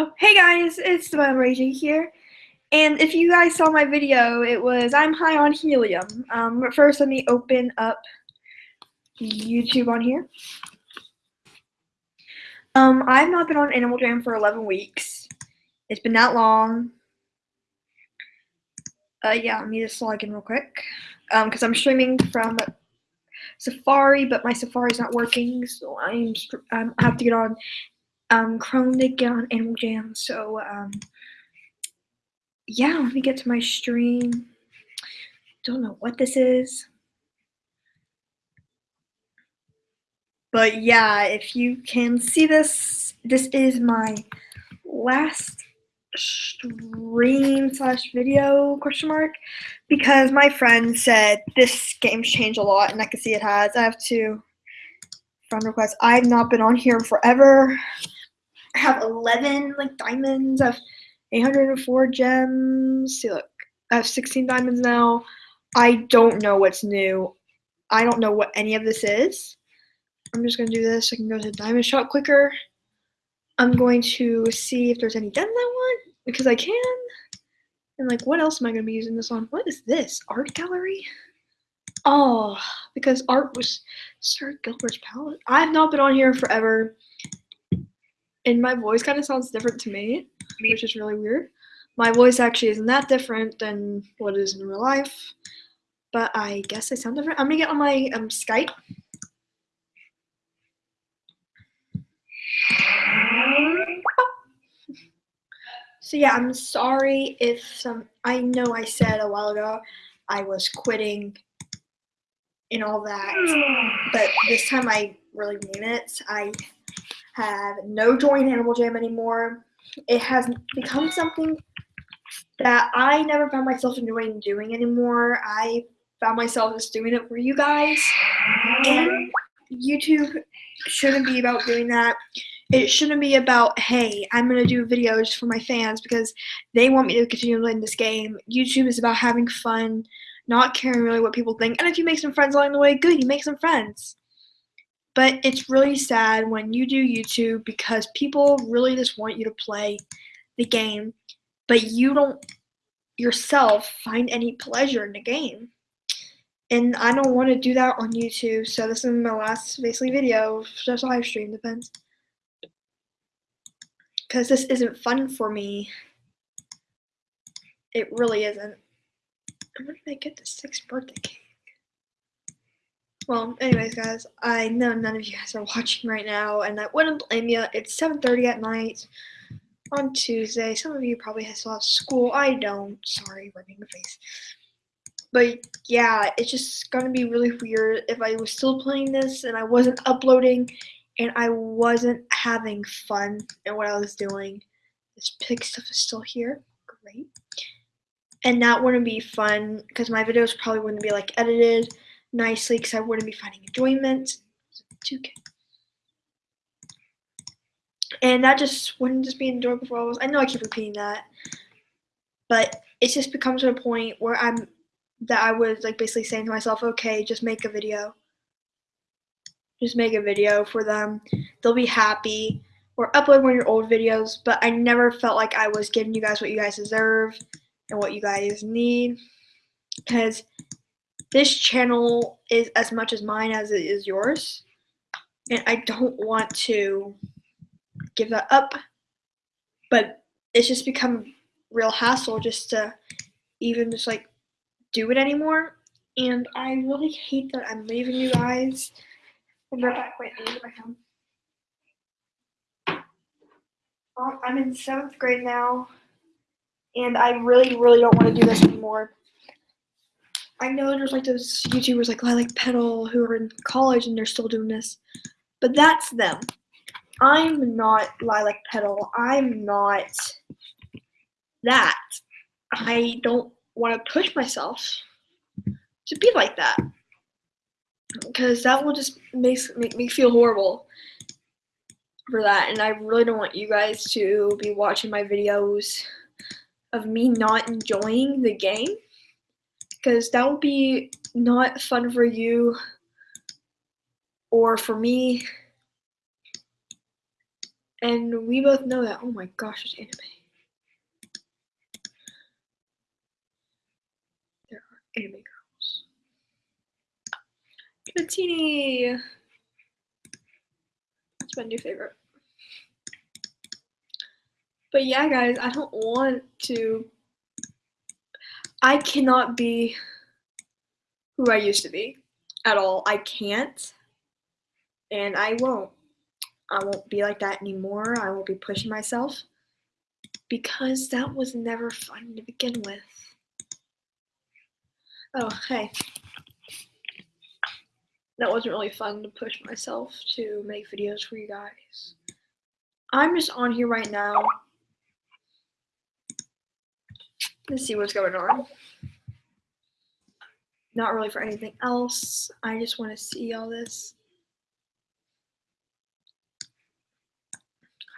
Oh, hey guys, it's the Raging here. And if you guys saw my video, it was I'm high on helium. Um, but first, let me open up YouTube on here. Um, I've not been on Animal Jam for 11 weeks. It's been that long. Uh, yeah, let me just log in real quick. Um, because I'm streaming from Safari, but my Safari's not working, so I'm um, I have to get on um, on Animal Jam. So, um, yeah, let me get to my stream. Don't know what this is. But yeah, if you can see this, this is my last stream slash video question mark because my friend said this game's changed a lot and I can see it has. I have to friend request. I've not been on here forever. I have 11 like diamonds. I have 804 gems. See, look, I have 16 diamonds now. I don't know what's new. I don't know what any of this is. I'm just gonna do this. I can go to diamond shop quicker. I'm going to see if there's any gems I want because I can. And like, what else am I gonna be using this on? What is this? Art gallery? Oh, because art was Sir Gilbert's palette. I've not been on here forever and my voice kind of sounds different to me, which is really weird. My voice actually isn't that different than what it is in real life, but I guess I sound different. I'm gonna get on my um, Skype. So yeah, I'm sorry if some. I know I said a while ago I was quitting and all that, but this time I really mean it. I have no joy in Animal Jam anymore. It has become something that I never found myself enjoying doing anymore. I found myself just doing it for you guys. And YouTube shouldn't be about doing that. It shouldn't be about, hey, I'm going to do videos for my fans because they want me to continue playing this game. YouTube is about having fun, not caring really what people think. And if you make some friends along the way, good, you make some friends. But it's really sad when you do YouTube because people really just want you to play the game, but you don't yourself find any pleasure in the game. And I don't want to do that on YouTube, so this is my last basically video, just live stream, depends. Because this isn't fun for me. It really isn't. When did I get the sixth birthday cake? Well, anyways, guys, I know none of you guys are watching right now, and I wouldn't blame you. It's 7.30 at night on Tuesday. Some of you probably still have school. I don't. Sorry, rubbing your face. But yeah, it's just gonna be really weird if I was still playing this and I wasn't uploading and I wasn't having fun in what I was doing. This pig stuff is still here. Great. And that wouldn't be fun because my videos probably wouldn't be like edited nicely because I wouldn't be finding enjoyment. 2K. And that just wouldn't just be enjoyable for all of us. I know I keep repeating that. But it just becomes to a point where I'm that I was like basically saying to myself, okay, just make a video. Just make a video for them. They'll be happy. Or upload one of your old videos. But I never felt like I was giving you guys what you guys deserve and what you guys need. Because this channel is as much as mine as it is yours. And I don't want to give that up. But it's just become real hassle just to even just like do it anymore. And I really hate that I'm leaving you guys. I'm right back. Wait, I need my phone. I'm in seventh grade now, and I really, really don't want to do this anymore. I know there's like those YouTubers like Lilac Petal who are in college and they're still doing this, but that's them. I'm not Lilac Petal. I'm not that. I don't want to push myself to be like that because that will just make, make me feel horrible for that and I really don't want you guys to be watching my videos of me not enjoying the game because that would be not fun for you or for me. And we both know that. Oh my gosh, it's anime. There are anime girls. Patini! That's my new favorite. But yeah, guys, I don't want to. I cannot be who I used to be at all. I can't. And I won't. I won't be like that anymore. I won't be pushing myself because that was never fun to begin with. Oh, hey. That wasn't really fun to push myself to make videos for you guys. I'm just on here right now. Let's see what's going on. Not really for anything else. I just want to see all this.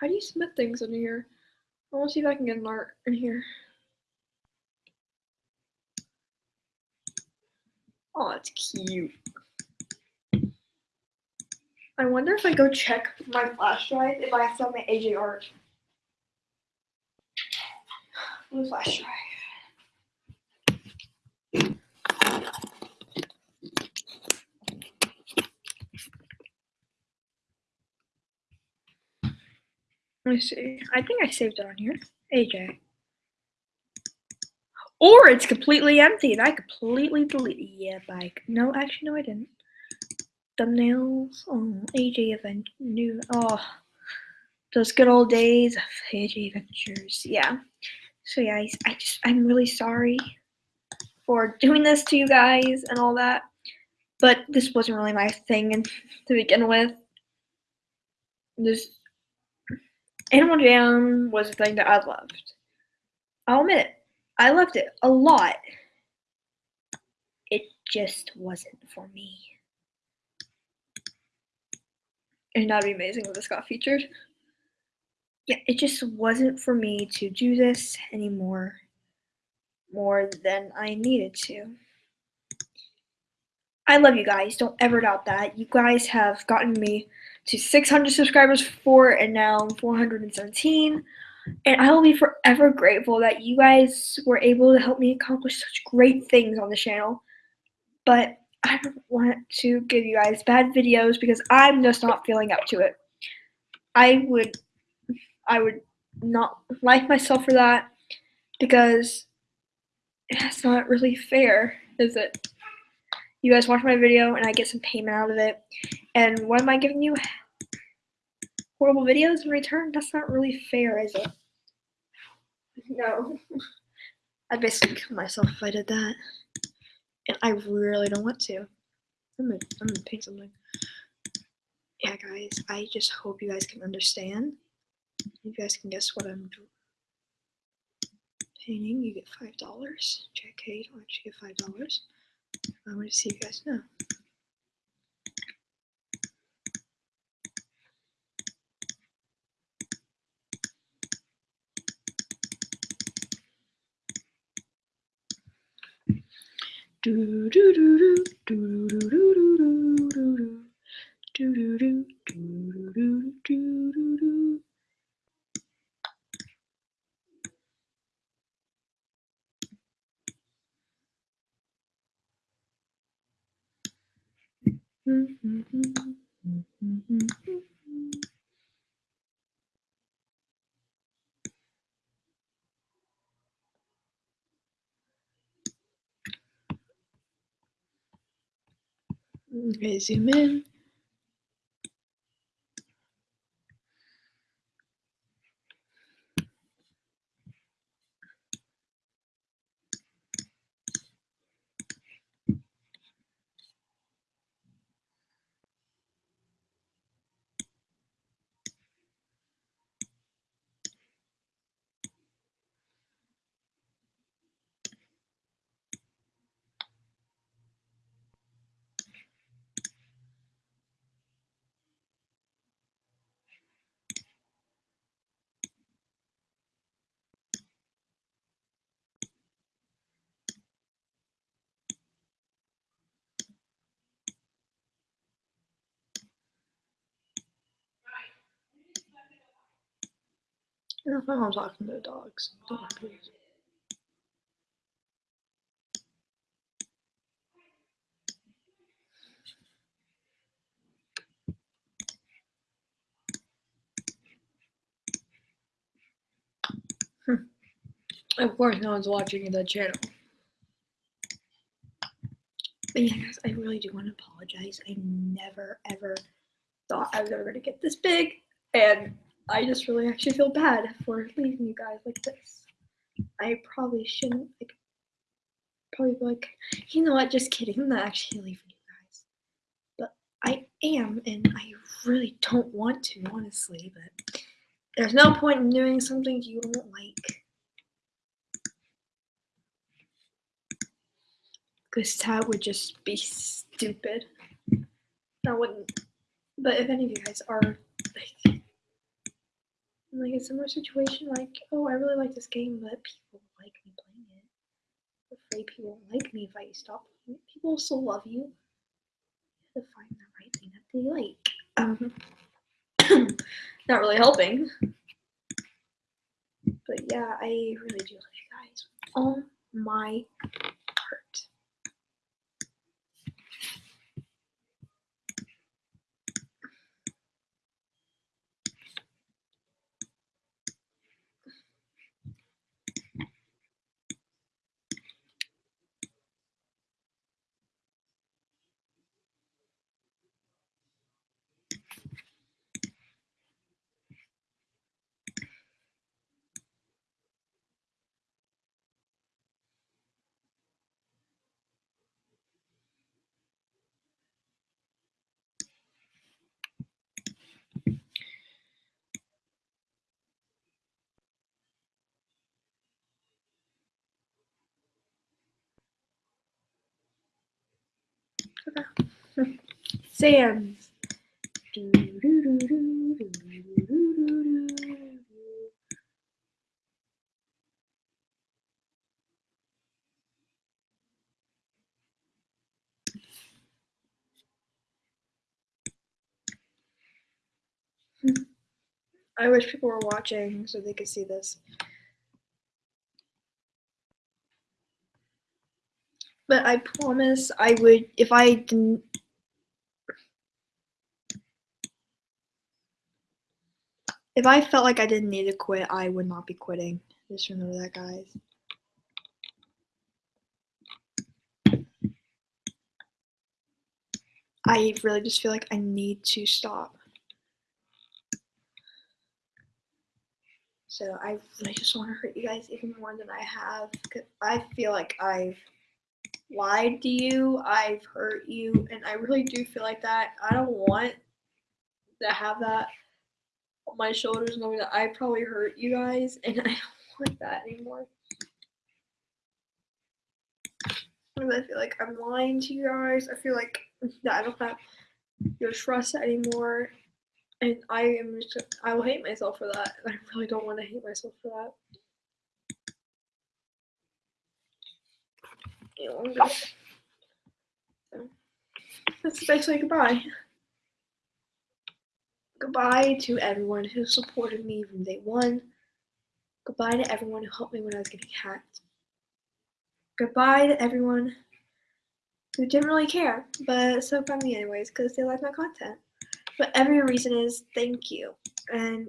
How do you submit things in here? I want to see if I can get an art in here. Oh, that's cute. I wonder if I go check my flash drive if I have my AJ art. Blue flash drive. Me see. I think I saved it on here. AJ. Or it's completely empty and I completely deleted Yeah, bike. No, actually, no, I didn't. Thumbnails. Oh, AJ Event. New. Oh, those good old days of AJ Adventures. Yeah. So, yeah, I, I just, I'm really sorry for doing this to you guys and all that. But this wasn't really my thing to begin with. This Animal Jam was a thing that I loved. I'll admit it. I loved it a lot. It just wasn't for me. And that'd be amazing if this got featured. Yeah, it just wasn't for me to do this anymore more than I needed to. I love you guys. Don't ever doubt that. You guys have gotten me to 600 subscribers before, and now 417. And I will be forever grateful that you guys were able to help me accomplish such great things on the channel. But I don't want to give you guys bad videos because I'm just not feeling up to it. I would I would not like myself for that because that's not really fair, is it? You guys watch my video and I get some payment out of it. And what am I giving you? Horrible videos in return? That's not really fair, is it? No. I'd basically kill myself if I did that. And I really don't want to. I'm gonna, I'm gonna paint something. Yeah, guys, I just hope you guys can understand. You guys can guess what I'm doing. Painting, you get $5. JK, you don't actually get $5. I want to see if you guys know. Do do do do do do do do do do do do do do do do do do Okay, zoom in. That's my mom talking to the dogs. Mind. Hmm. Of course, no one's watching the channel. But yeah, guys, I really do want to apologize. I never, ever thought I was ever going to get this big. And I just really actually feel bad for leaving you guys like this. I probably shouldn't, like, probably like, you know what, just kidding. I'm not actually leaving you guys. But I am, and I really don't want to, honestly. But there's no point in doing something you don't like. because that would just be stupid. I wouldn't. But if any of you guys are like, like a similar situation, like, oh, I really like this game, but people like me playing it. I'm afraid people won't like me if I stop playing it. People still love you. You have to find the right thing that they like. Um, not really helping. But yeah, I really do love you guys. Oh my heart. Sands. I wish people were watching so they could see this. But I promise I would, if I didn't If I felt like I didn't need to quit, I would not be quitting. Just remember that, guys. I really just feel like I need to stop. So I really just want to hurt you guys even more than I have. Cause I feel like I've lied to you, I've hurt you, and I really do feel like that. I don't want to have that on my shoulders knowing that I probably hurt you guys, and I don't want that anymore. I feel like I'm lying to you guys. I feel like that I don't have your trust anymore. And I am just, I will hate myself for that. And I really don't want to hate myself for that. Know, I'm that's basically goodbye. Goodbye to everyone who supported me from day one. Goodbye to everyone who helped me when I was getting hacked. Goodbye to everyone who didn't really care, but so by me anyways, because they like my content. But every reason is thank you. And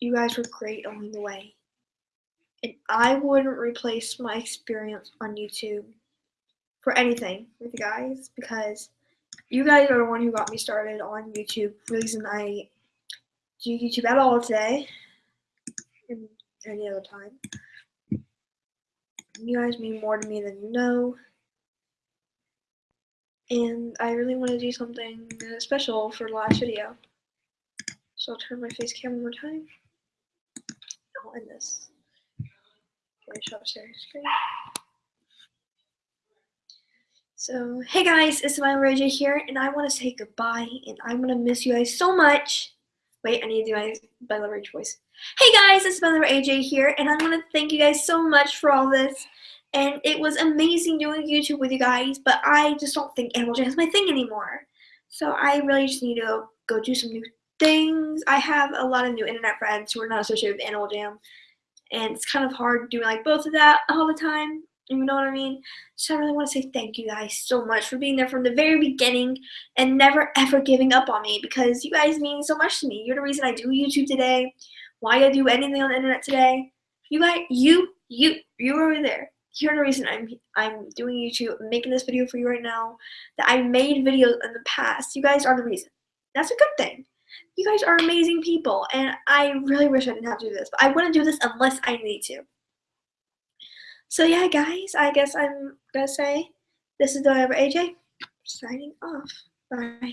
you guys were great along the way. And I wouldn't replace my experience on YouTube for anything with you guys because you guys are the one who got me started on YouTube. Reason I do YouTube at all today and any other time. You guys mean more to me than you know. And I really want to do something special for the last video. So I'll turn my face cam one more time. I'll end this. Okay, show up share screen. So, hey guys, it's my AJ here, and I want to say goodbye, and I'm going to miss you guys so much. Wait, I need to do my Bella Rage voice. Hey guys, it's Bella AJ here, and I want to thank you guys so much for all this. And it was amazing doing YouTube with you guys, but I just don't think Animal Jam is my thing anymore. So I really just need to go do some new things. I have a lot of new internet friends who are not associated with Animal Jam, and it's kind of hard doing like both of that all the time. You know what I mean? So I really want to say thank you guys so much for being there from the very beginning and never ever giving up on me because you guys mean so much to me. You're the reason I do YouTube today, why I do anything on the internet today. You guys, you, you, you over there. You're the reason I'm I'm doing YouTube, making this video for you right now. That I made videos in the past. You guys are the reason. That's a good thing. You guys are amazing people, and I really wish I didn't have to do this, but I wouldn't do this unless I need to. So yeah, guys, I guess I'm gonna say this is the AJ signing off. Bye.